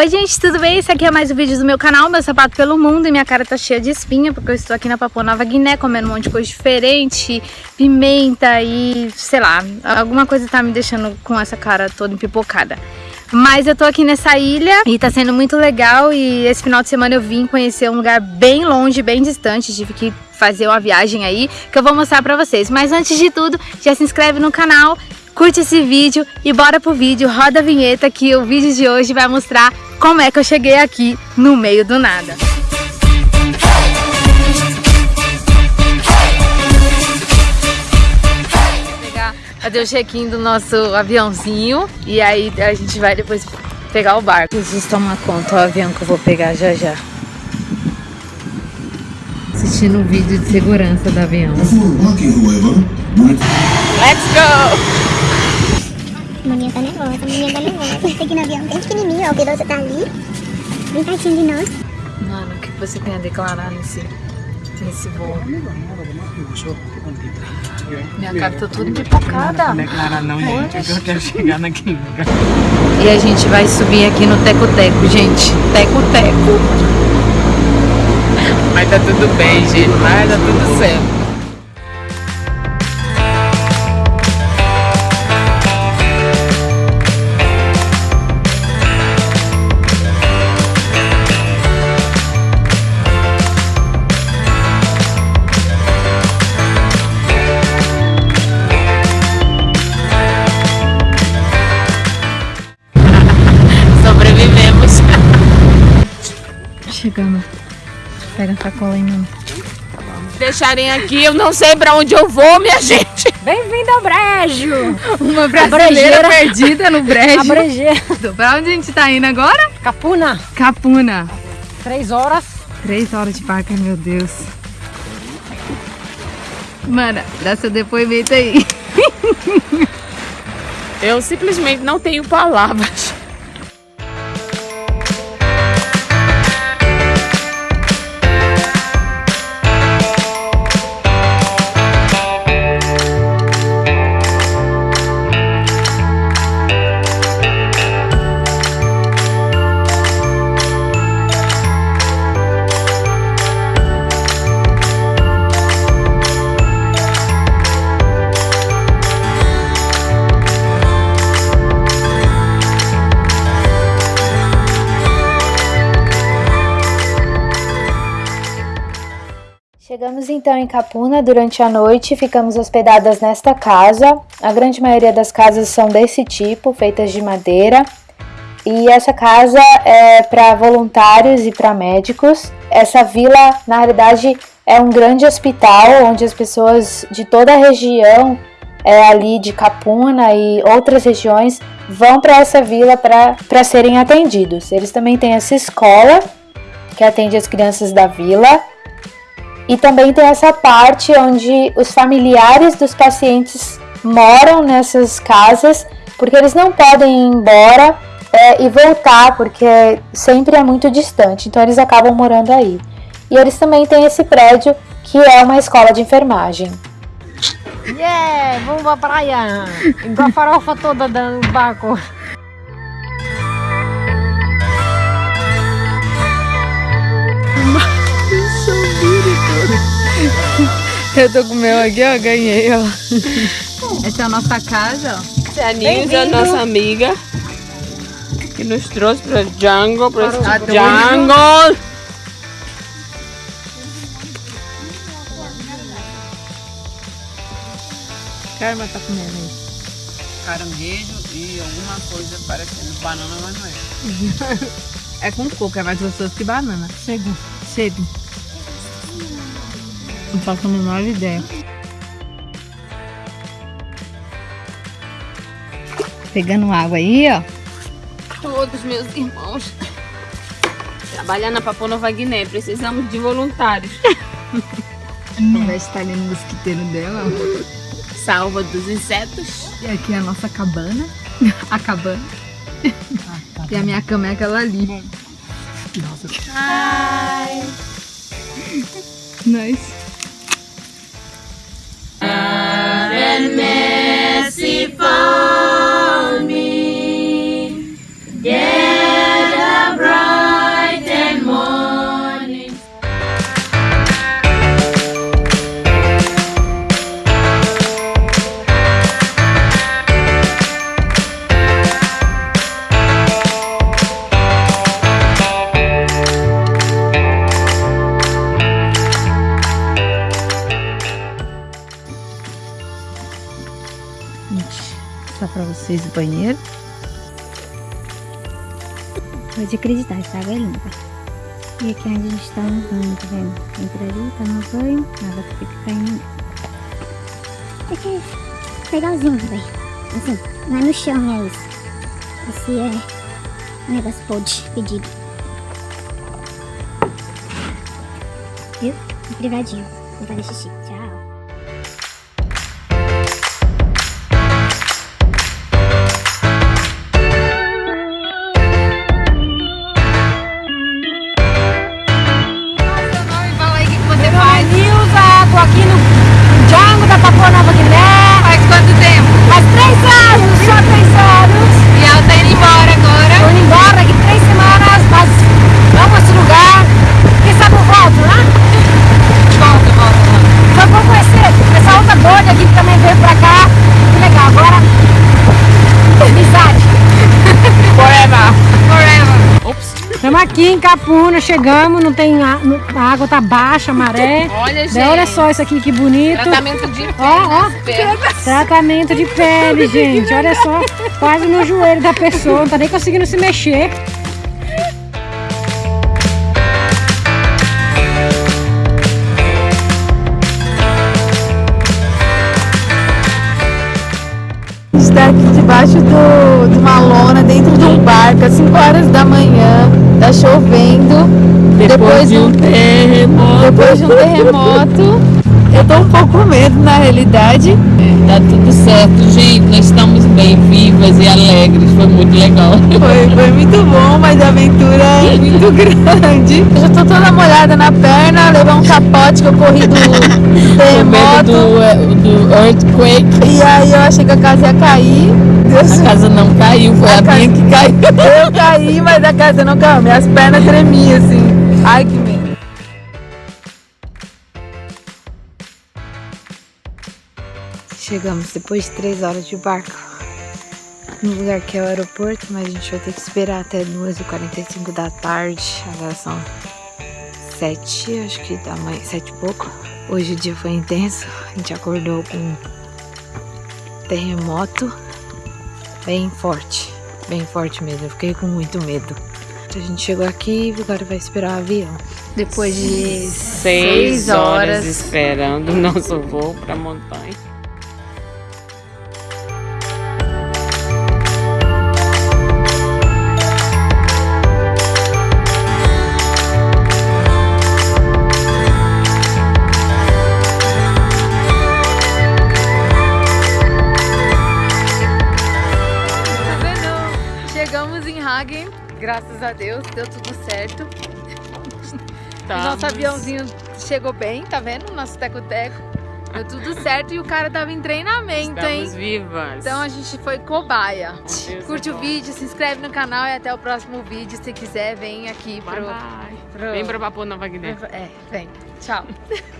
Oi gente, tudo bem? Esse aqui é mais um vídeo do meu canal, meu sapato pelo mundo e minha cara tá cheia de espinha porque eu estou aqui na Papua Nova Guiné comendo um monte de coisa diferente, pimenta e sei lá, alguma coisa tá me deixando com essa cara toda empipocada. Mas eu tô aqui nessa ilha e tá sendo muito legal e esse final de semana eu vim conhecer um lugar bem longe, bem distante, tive que fazer uma viagem aí que eu vou mostrar pra vocês. Mas antes de tudo, já se inscreve no canal curte esse vídeo e bora pro vídeo, roda a vinheta que o vídeo de hoje vai mostrar como é que eu cheguei aqui no meio do nada. fazer o check-in do nosso aviãozinho e aí a gente vai depois pegar o barco. Jesus toma conta, o avião que eu vou pegar já já. Assistindo um vídeo de segurança do avião. Let's go! Maninha tá nervosa, maninha tá nervosa. Esse aqui no avião bem pequenininho, ó, o piloto tá ali, bem pertinho de nós. Mano, o que você tem a declarar nesse, nesse voo? Minha cara tá toda pipocada. Não declarar não, gente, que eu quero chegar naquele lugar. E a gente vai subir aqui no Teco-Teco, gente. Teco-Teco. Mas tá tudo bem, gente. Vai dar tudo certo. Chegando. Pega a sacola aí, mano. Deixarem aqui, eu não sei pra onde eu vou, minha gente. Bem-vindo ao brejo. Uma brasileira perdida no brejo. A brejeira. Pra onde a gente tá indo agora? Capuna. Capuna. Três horas. Três horas de parque, meu Deus. Mana, dá seu depoimento aí. Eu simplesmente não tenho palavras. Chegamos então em Capuna durante a noite, ficamos hospedadas nesta casa. A grande maioria das casas são desse tipo, feitas de madeira. E essa casa é para voluntários e para médicos. Essa vila, na realidade, é um grande hospital onde as pessoas de toda a região é, ali de Capuna e outras regiões vão para essa vila para serem atendidos. Eles também têm essa escola que atende as crianças da vila e também tem essa parte onde os familiares dos pacientes moram nessas casas, porque eles não podem ir embora é, e voltar, porque sempre é muito distante, então eles acabam morando aí. E eles também têm esse prédio que é uma escola de enfermagem. Yeah, vamos pra praia! Igual a farofa toda do barco. Eu tô com o meu aqui, ó, ganhei, ó. Essa é a nossa casa, ó. Essa é a Nilza, a nossa amiga, que nos trouxe para jungle, para esse jungle. Karma tá comendo aí. Caranguejo e alguma coisa parecendo banana, mas não é. é com coco, é mais gostoso que banana. Sebo. Sebo. Não faço a menor ideia. Pegando água aí, ó. Todos meus irmãos trabalhando na Papua Nova Guiné. Precisamos de voluntários. Vai estar ali no mosquiteiro dela. Salva dos insetos. E aqui é a nossa cabana. A cabana. E a minha cama é aquela ali. Nossa. Hi. Nice. And mercy for vocês o banheiro. Pode acreditar, essa água é limpa. E aqui é onde a gente tá banho, tá vendo? Entra ali, tá no banho, a água fica caindo. Aqui é legalzinho, velho. Assim, não é no chão, é isso. Esse é o negócio pode pedido. Viu? Um privadinho. Vou fazer xixi. Tchau. Em Capuna, chegamos, não tem a, a água tá baixa, a maré. Olha, gente. Olha só isso aqui que bonito. Tratamento de pele Ó, ó. Tratamento de pele, gente. Olha só, quase no joelho da pessoa, não tá nem conseguindo se mexer. A gente tá aqui debaixo do, de uma lona, dentro de um barco, às 5 horas da manhã. Tá chovendo. Depois, de um terremoto. Depois de um terremoto. Eu tô um pouco com medo, na realidade. Tá tudo certo, gente. Nós estamos bem vivas e alegres. Foi muito legal. Foi, foi muito bom, mas a aventura é muito grande. Eu já tô toda molhada na perna, levei um capote que eu corri do medo terremoto. do, eh, do earthquake. E aí eu achei que a casa ia cair. Deus A casa não caiu, foi A a, casa- minha que caiu. Eu caí, mas a casa não caiu. Minhas pernas tremiam assim. Ai, que Chegamos depois de três horas de barco no lugar que é o aeroporto, mas a gente vai ter que esperar até 2h45 da tarde. Agora são 7, acho que da manhã, 7 e pouco. Hoje o dia foi intenso, a gente acordou com um terremoto bem forte, bem forte mesmo. Eu fiquei com muito medo. A gente chegou aqui e agora vai esperar o avião. Depois de Seis horas esperando o nosso voo pra montanha. Graças a Deus, deu tudo certo. Tá. Nosso aviãozinho chegou bem, tá vendo? Nosso teco-teco. Deu tudo certo e o cara tava em treinamento, Estamos hein? vivas. Então a gente foi cobaia. Curte o bom. vídeo, se inscreve no canal e até o próximo vídeo. Se quiser, vem aqui Bye pro. bye. pro- Vem pra Papua Nova Guiné. É, vem. Tchau.